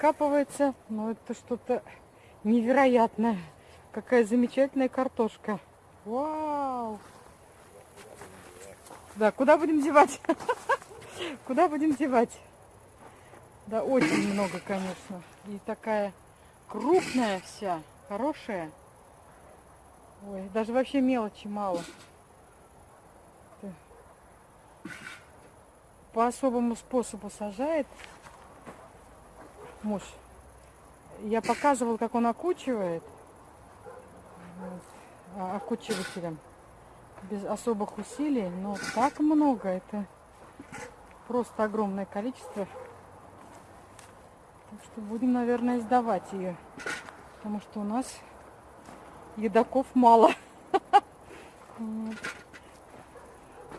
раскапывается. Но это что-то невероятное. Какая замечательная картошка. Вау! Да, куда будем девать? Куда будем девать? Да, очень много, конечно. И такая крупная вся, хорошая. Ой, даже вообще мелочи мало. По особому способу сажает муж. Я показывал, как он окучивает вот, окучивателем без особых усилий, но так много, это просто огромное количество. Так что будем, наверное, сдавать ее, потому что у нас едоков мало.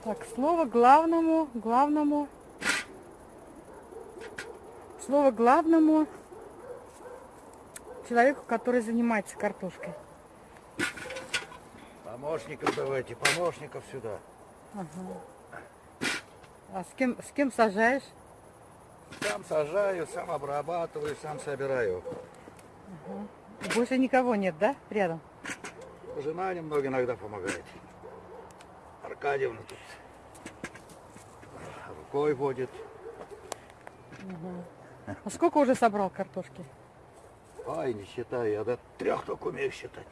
Так, слово главному, главному, слово главному человеку, который занимается картошкой. Помощников давайте, помощников сюда. Ага. А с кем, с кем сажаешь? Сам сажаю, сам обрабатываю, сам собираю. Ага. Больше никого нет, да, рядом? Жена немного иногда помогает. Аркадьевна тут рукой водит. Ага. А сколько уже собрал картошки? Ай, не считаю, я до трех только умею считать.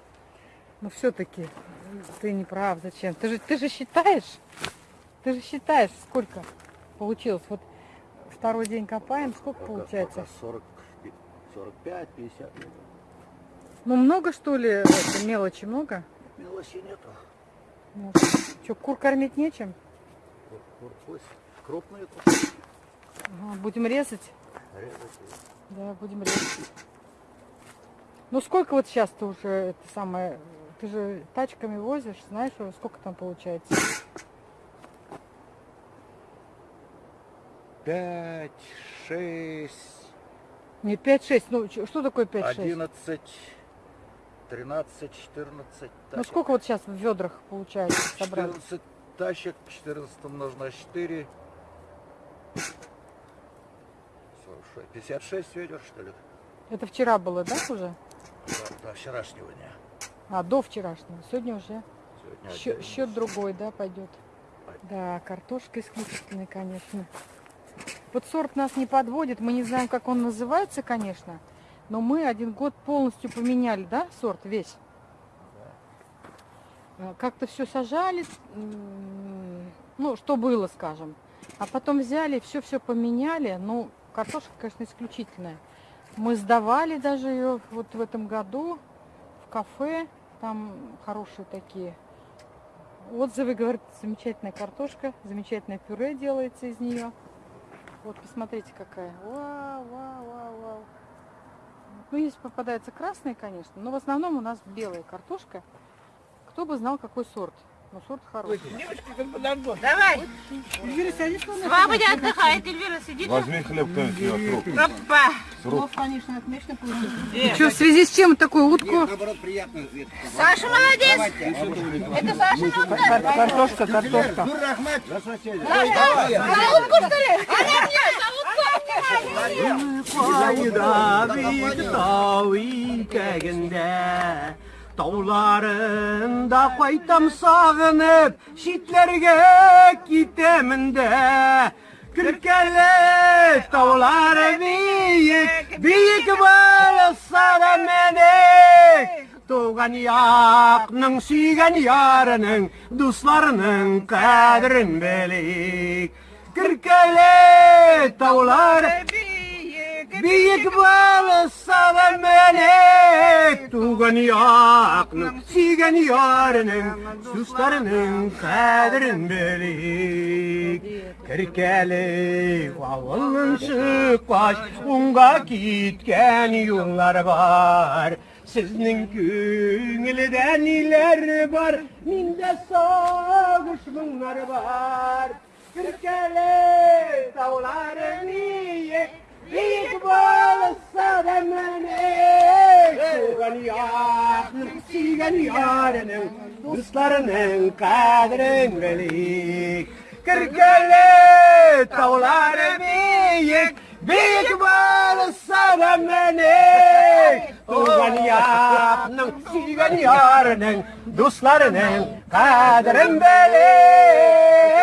Но все-таки ты не прав. Зачем? Ты же, ты же считаешь, ты же считаешь, сколько получилось. Вот второй день копаем, сколько пока, получается? Пока 40, 45, 50. Ну много что ли, мелочи много? Мелочи нету. Ну, что, кур кормить нечем? Кур, кур крупные. Ага, будем резать? Да, будем резать. Ну сколько вот сейчас ты уже это самое ты же тачками возишь, знаешь, сколько там получается? Пять, шесть. Не, пять, шесть. Ну, что такое пять, шесть? Одиннадцать, тринадцать, четырнадцать. Ну, сколько вот сейчас в ведрах получается собрать? Четырнадцать тачек, четырнадцать умножить на четыре. 56 ведер, что ли? Это вчера было, да, уже? Да, до вчерашнего дня. А, до вчерашнего. Сегодня уже Сегодня счет, счет другой, да, пойдет. Да, картошка исключительная, конечно. Вот сорт нас не подводит, мы не знаем, как он называется, конечно. Но мы один год полностью поменяли, да, сорт весь? Да. Как-то все сажали, ну, что было, скажем. А потом взяли, все-все поменяли. Ну, картошка, конечно, исключительная. Мы сдавали даже ее вот в этом году в кафе. Там хорошие такие отзывы, говорят, замечательная картошка, замечательное пюре делается из нее. Вот, посмотрите, какая. Вау, вау, вау, вау. Ну, есть попадается красная, конечно, но в основном у нас белая картошка. Кто бы знал, какой сорт. Ну, сорт хороший. Давай. Эльвира, садись на Свободя отдыхает, Эльвира, сидит. Возьми хлеб кто-нибудь Опа. Срок, конечно, отлично получился. И что, в связи с чем такую утку? Нет, наоборот, приятно. Саша молодец. Это Саша надо. Картошка, картошка. За утку, что ли? Она мне, за утку. тауларында қайтам сағынып шитлерге кетемін де күркелі таулар биік биік болса да менің туған яқның сүйген ярының достарының қадірін білейік таулары таулар биік болса да менің tugan yakının Sigen yarının Suslarının kadirin bilik Kirkeli avılın sık baş Unga gitken yollar var. Sizning ko'nglida nilar bor, menda sog'ish munglar bor. Kirkali tog'larini buyuk bo'lsa damlani Silgen yarının, dostlarının kadrin bilik. Kırkeli tavları büyük, büyük varsa da menik. Doğan yarının, silgen yarının, dostlarının kadrin bilik.